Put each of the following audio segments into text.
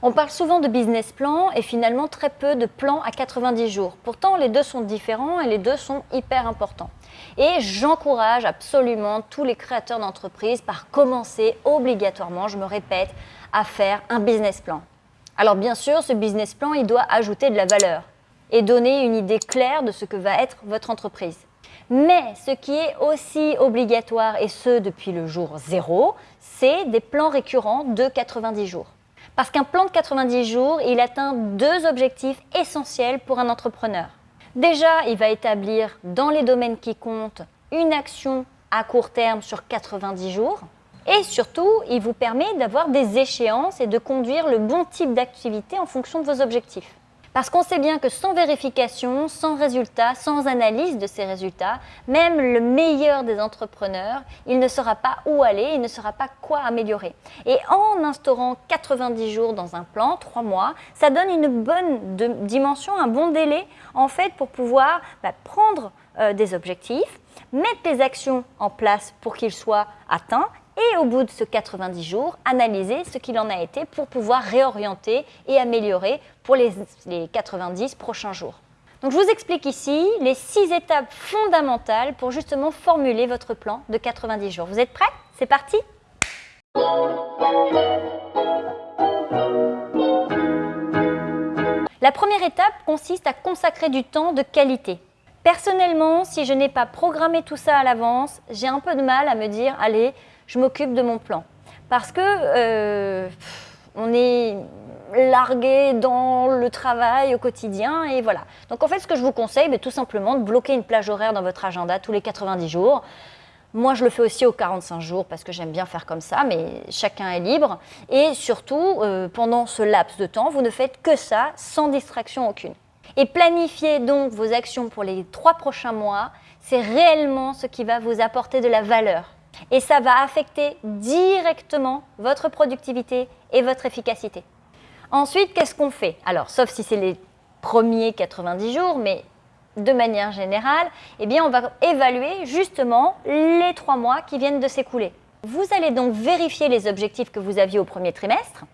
On parle souvent de business plan et finalement très peu de plans à 90 jours. Pourtant, les deux sont différents et les deux sont hyper importants. Et j'encourage absolument tous les créateurs d'entreprises par commencer obligatoirement, je me répète, à faire un business plan. Alors bien sûr, ce business plan, il doit ajouter de la valeur et donner une idée claire de ce que va être votre entreprise. Mais ce qui est aussi obligatoire, et ce depuis le jour zéro, c'est des plans récurrents de 90 jours. Parce qu'un plan de 90 jours, il atteint deux objectifs essentiels pour un entrepreneur. Déjà, il va établir dans les domaines qui comptent une action à court terme sur 90 jours. Et surtout, il vous permet d'avoir des échéances et de conduire le bon type d'activité en fonction de vos objectifs. Parce qu'on sait bien que sans vérification, sans résultat, sans analyse de ces résultats, même le meilleur des entrepreneurs, il ne saura pas où aller, il ne saura pas quoi améliorer. Et en instaurant 90 jours dans un plan, 3 mois, ça donne une bonne dimension, un bon délai en fait pour pouvoir bah, prendre euh, des objectifs, mettre les actions en place pour qu'ils soient atteints et au bout de ce 90 jours, analyser ce qu'il en a été pour pouvoir réorienter et améliorer pour les, 90 prochains jours. Donc je vous explique ici les six étapes fondamentales pour justement formuler votre plan de 90 jours. Vous êtes prêts? C'est parti La première étape consiste à consacrer du temps de qualité. Personnellement, si je n'ai pas programmé tout ça à l'avance, j'ai un peu de mal à me dire « allez, je m'occupe de mon plan. Parce que euh, on est largué dans le travail au quotidien et voilà. Donc en fait, ce que je vous conseille, c'est tout simplement de bloquer une plage horaire dans votre agenda tous les 90 jours. Moi, je le fais aussi aux 45 jours parce que j'aime bien faire comme ça, mais chacun est libre. Et surtout, euh, pendant ce laps de temps, vous ne faites que ça sans distraction aucune. Et planifiez donc vos actions pour les trois prochains mois. C'est réellement ce qui va vous apporter de la valeur et ça va affecter directement votre productivité et votre efficacité. Ensuite, qu'est-ce qu'on fait? Alors, sauf si c'est les premiers 90 jours, mais de manière générale, eh bien, on va évaluer justement les trois mois qui viennent de s'écouler. Vous allez donc vérifier les objectifs que vous aviez au premier trimestre.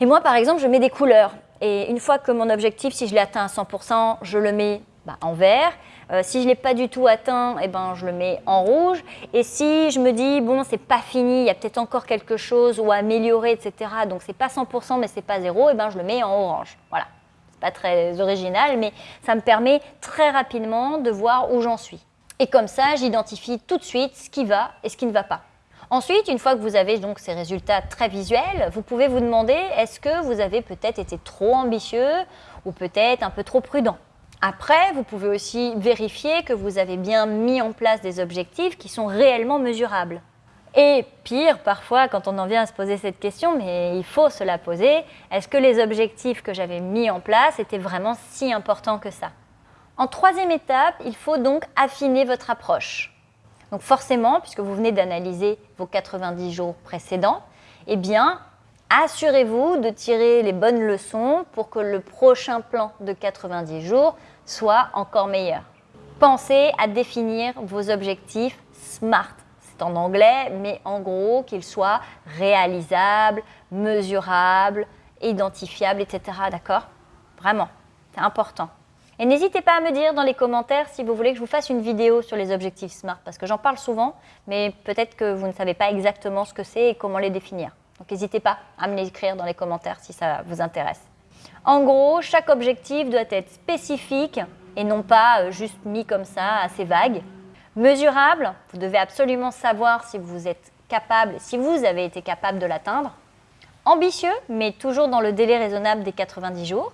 Et moi, par exemple, je mets des couleurs. Et une fois que mon objectif, si je l'ai atteint à 100%, je le mets bah, en vert. Euh, si je ne l'ai pas du tout atteint, eh ben, je le mets en rouge. Et si je me dis, bon, c'est pas fini, il y a peut-être encore quelque chose ou à améliorer, etc. Donc, c'est pas 100%, mais c'est pas zéro, eh ben, je le mets en orange. Voilà. C'est pas très original, mais ça me permet très rapidement de voir où j'en suis. Et comme ça, j'identifie tout de suite ce qui va et ce qui ne va pas. Ensuite, une fois que vous avez donc ces résultats très visuels, vous pouvez vous demander est-ce que vous avez peut-être été trop ambitieux ou peut-être un peu trop prudent? Après, vous pouvez aussi vérifier que vous avez bien mis en place des objectifs qui sont réellement mesurables. Et pire, parfois, quand on en vient à se poser cette question, mais il faut se la poser, est-ce que les objectifs que j'avais mis en place étaient vraiment si importants que ça? En troisième étape, il faut donc affiner votre approche. Donc forcément, puisque vous venez d'analyser vos 90 jours précédents, eh bien, assurez-vous de tirer les bonnes leçons pour que le prochain plan de 90 jours soit encore meilleur. Pensez à définir vos objectifs SMART. C'est en anglais, mais en gros qu'ils soient réalisables, mesurables, identifiables, etc. D'accord? Vraiment, c'est important. Et n'hésitez pas à me dire dans les commentaires si vous voulez que je vous fasse une vidéo sur les objectifs SMART, parce que j'en parle souvent, mais peut-être que vous ne savez pas exactement ce que c'est et comment les définir. Donc n'hésitez pas à me l'écrire dans les commentaires si ça vous intéresse. En gros, chaque objectif doit être spécifique et non pas euh, juste mis comme ça, assez vague. Mesurable, vous devez absolument savoir si vous êtes capable, si vous avez été capable de l'atteindre. Ambitieux, mais toujours dans le délai raisonnable des 90 jours.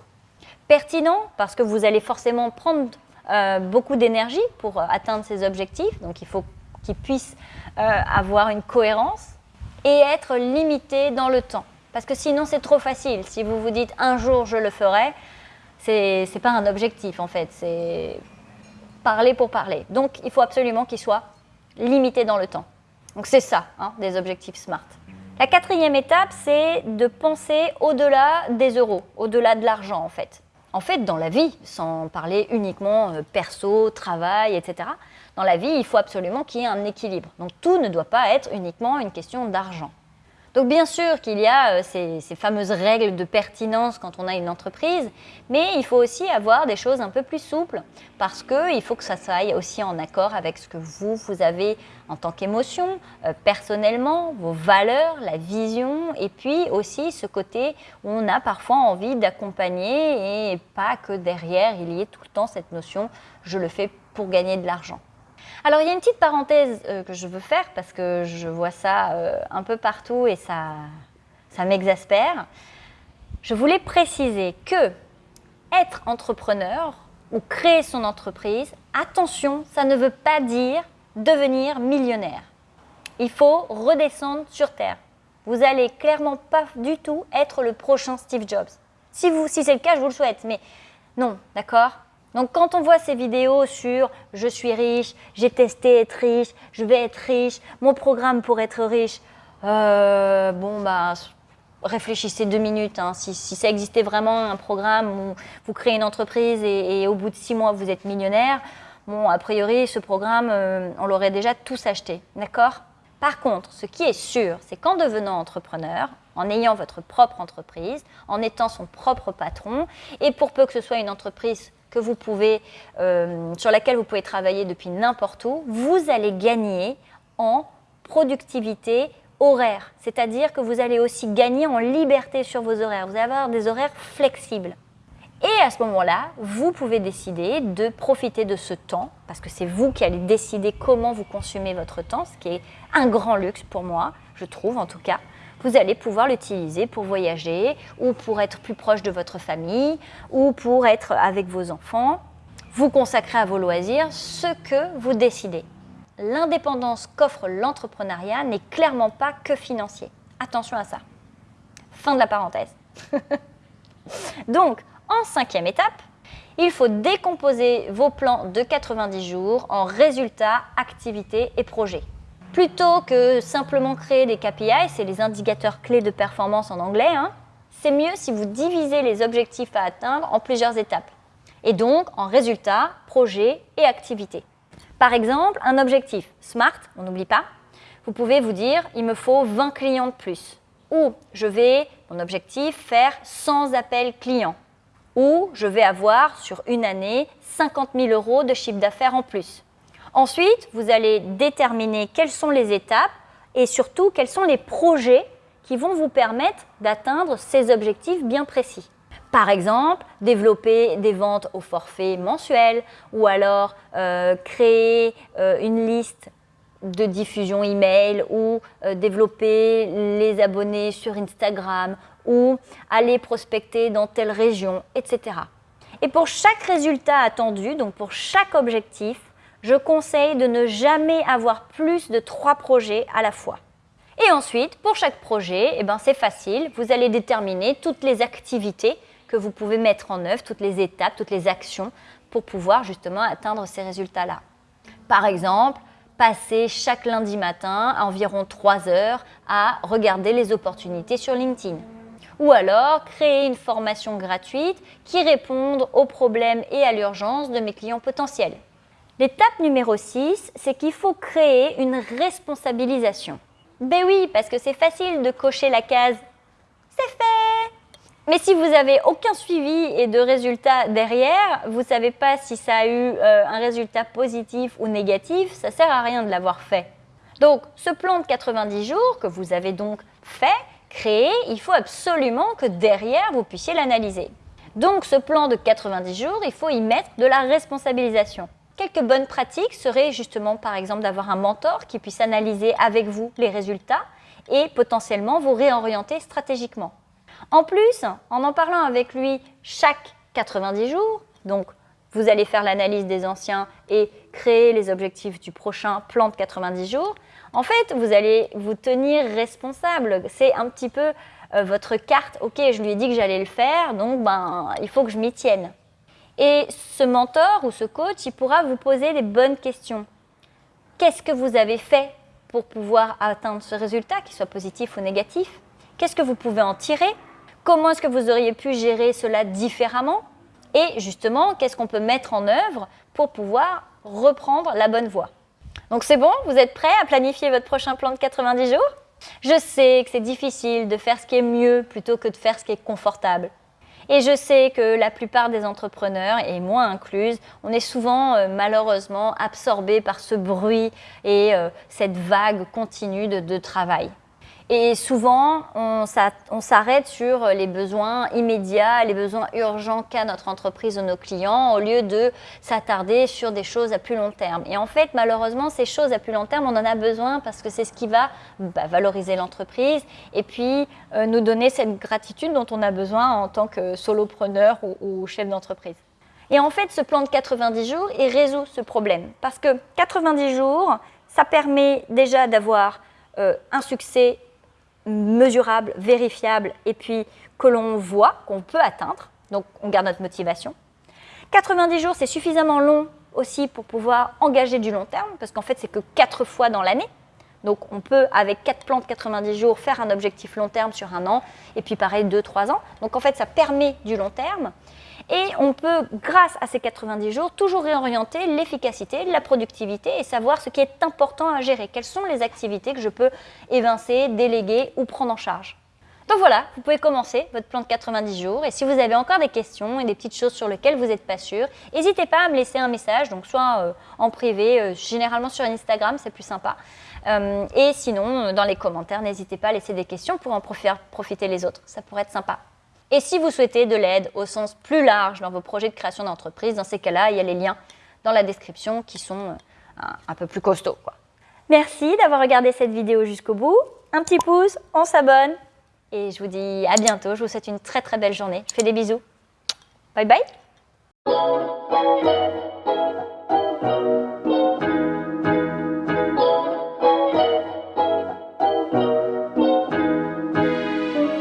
Pertinent, parce que vous allez forcément prendre euh, beaucoup d'énergie pour euh, atteindre ces objectifs, donc il faut qu'ils puissent avoir une cohérence. Et être limité dans le temps. Parce que sinon, c'est trop facile. Si vous vous dites un jour je le ferai, c'est n'est pas un objectif en fait, c'est parler pour parler. Donc, il faut absolument qu'il soit limité dans le temps. Donc, c'est ça, hein, des objectifs SMART. La quatrième étape, c'est de penser au-delà des euros, au-delà de l'argent en fait. En fait, dans la vie, sans parler uniquement euh, perso, travail, etc., dans la vie, il faut absolument qu'il y ait un équilibre. Donc tout ne doit pas être uniquement une question d'argent. Donc bien sûr qu'il y a euh, ces, fameuses règles de pertinence quand on a une entreprise, mais il faut aussi avoir des choses un peu plus souples parce qu'il faut que ça soit aussi en accord avec ce que vous, vous avez en tant qu'émotion, euh, personnellement, vos valeurs, la vision, et puis aussi ce côté où on a parfois envie d'accompagner et pas que derrière il y ait tout le temps cette notion je le fais pour gagner de l'argent. Alors il y a une petite parenthèse euh, que je veux faire parce que je vois ça euh, un peu partout et ça, ça m'exaspère. Je voulais préciser que être entrepreneur ou créer son entreprise, attention, ça ne veut pas dire devenir millionnaire. Il faut redescendre sur terre. Vous allez clairement pas du tout être le prochain Steve Jobs. Si, si c'est le cas, je vous le souhaite, mais non, d'accord? Donc quand on voit ces vidéos sur je suis riche, j'ai testé être riche, je vais être riche, mon programme pour être riche, euh, bon bah réfléchissez deux minutes. Hein. Si, ça existait vraiment un programme où vous créez une entreprise et, au bout de six mois vous êtes millionnaire, bon a priori ce programme euh, on l'aurait déjà tous acheté, d'accord? Par contre, ce qui est sûr, c'est qu'en devenant entrepreneur, en ayant votre propre entreprise, en étant son propre patron, et pour peu que ce soit une entreprise que vous pouvez, euh, sur laquelle vous pouvez travailler depuis n'importe où, vous allez gagner en productivité horaire. C'est-à-dire que vous allez aussi gagner en liberté sur vos horaires. Vous allez avoir des horaires flexibles. Et à ce moment-là, vous pouvez décider de profiter de ce temps, parce que c'est vous qui allez décider comment vous consumez votre temps, ce qui est un grand luxe pour moi, je trouve en tout cas vous allez pouvoir l'utiliser pour voyager ou pour être plus proche de votre famille ou pour être avec vos enfants. Vous consacrez à vos loisirs ce que vous décidez. L'indépendance qu'offre l'entrepreneuriat n'est clairement pas que financier. Attention à ça. Fin de la parenthèse. Donc, en cinquième étape, il faut décomposer vos plans de 90 jours en résultats, activités et projets. Plutôt que simplement créer des KPI, c'est les indicateurs clés de performance en anglais, hein, c'est mieux si vous divisez les objectifs à atteindre en plusieurs étapes. Et donc en résultats, projets et activités. Par exemple, un objectif SMART, on n'oublie pas, vous pouvez vous dire il me faut 20 clients de plus. Ou je vais, mon objectif, faire 100 appels clients. Ou je vais avoir sur une année 50 000 euros de chiffre d'affaires en plus. Ensuite, vous allez déterminer quelles sont les étapes et surtout quels sont les projets qui vont vous permettre d'atteindre ces objectifs bien précis. Par exemple, développer des ventes au forfait mensuel ou alors euh, créer euh, une liste de diffusion email ou euh, développer les abonnés sur Instagram ou aller prospecter dans telle région, etc. Et pour chaque résultat attendu, donc pour chaque objectif, je conseille de ne jamais avoir plus de trois projets à la fois. Et ensuite, pour chaque projet, eh ben, c'est facile, vous allez déterminer toutes les activités que vous pouvez mettre en œuvre, toutes les étapes, toutes les actions pour pouvoir justement atteindre ces résultats-là. Par exemple, passer chaque lundi matin environ 3 heures à regarder les opportunités sur LinkedIn. Ou alors créer une formation gratuite qui réponde aux problèmes et à l'urgence de mes clients potentiels. L'étape numéro 6, c'est qu'il faut créer une responsabilisation. Ben oui, parce que c'est facile de cocher la case « c'est fait !» Mais si vous n'avez aucun suivi et de résultat derrière, vous ne savez pas si ça a eu euh, un résultat positif ou négatif, ça ne sert à rien de l'avoir fait. Donc, ce plan de 90 jours que vous avez donc fait, créé, il faut absolument que derrière, vous puissiez l'analyser. Donc, ce plan de 90 jours, il faut y mettre de la responsabilisation. Quelques bonnes pratiques seraient justement par exemple d'avoir un mentor qui puisse analyser avec vous les résultats et potentiellement vous réorienter stratégiquement. En plus, en en parlant avec lui chaque 90 jours, donc vous allez faire l'analyse des anciens et créer les objectifs du prochain plan de 90 jours, en fait, vous allez vous tenir responsable. C'est un petit peu euh, votre carte, ok, je lui ai dit que j'allais le faire, donc ben, il faut que je m'y tienne. Et ce mentor ou ce coach, il pourra vous poser les bonnes questions. Qu'est-ce que vous avez fait pour pouvoir atteindre ce résultat, qu'il soit positif ou négatif? Qu'est-ce que vous pouvez en tirer? Comment est-ce que vous auriez pu gérer cela différemment? Et justement, qu'est-ce qu'on peut mettre en œuvre pour pouvoir reprendre la bonne voie? Donc c'est bon? Vous êtes prêts à planifier votre prochain plan de 90 jours? Je sais que c'est difficile de faire ce qui est mieux plutôt que de faire ce qui est confortable. Et je sais que la plupart des entrepreneurs, et moi incluse, on est souvent euh, malheureusement absorbés par ce bruit et euh, cette vague continue de travail. Et souvent, on s'arrête sur les besoins immédiats, les besoins urgents qu'a notre entreprise ou nos clients, au lieu de s'attarder sur des choses à plus long terme. Et en fait, malheureusement, ces choses à plus long terme, on en a besoin parce que c'est ce qui va bah, valoriser l'entreprise et puis euh, nous donner cette gratitude dont on a besoin en tant que solopreneur ou, chef d'entreprise. Et en fait, ce plan de 90 jours, il résout ce problème. Parce que 90 jours, ça permet déjà d'avoir euh, un succès mesurable, vérifiable et puis que l'on voit, qu'on peut atteindre. Donc, on garde notre motivation. 90 jours, c'est suffisamment long aussi pour pouvoir engager du long terme, parce qu'en fait, c'est que 4 fois dans l'année. Donc, on peut, avec 4 plans de 90 jours, faire un objectif long terme sur un an, et puis pareil, 2-3 ans. Donc, en fait, ça permet du long terme. Et on peut, grâce à ces 90 jours, toujours réorienter l'efficacité, la productivité et savoir ce qui est important à gérer. Quelles sont les activités que je peux évincer, déléguer ou prendre en charge. Donc voilà, vous pouvez commencer votre plan de 90 jours et si vous avez encore des questions et des petites choses sur lesquelles vous n'êtes pas sûr, n'hésitez pas à me laisser un message, donc soit euh, en privé, euh, généralement sur Instagram, c'est plus sympa. Euh, et sinon, dans les commentaires, n'hésitez pas à laisser des questions pour en profiter les autres, ça pourrait être sympa. Et si vous souhaitez de l'aide au sens plus large dans vos projets de création d'entreprise, dans ces cas-là, il y a les liens dans la description qui sont euh, un, peu plus costauds. Merci d'avoir regardé cette vidéo jusqu'au bout. Un petit pouce, on s'abonne et je vous dis à bientôt. Je vous souhaite une très très belle journée. Je fais des bisous. Bye bye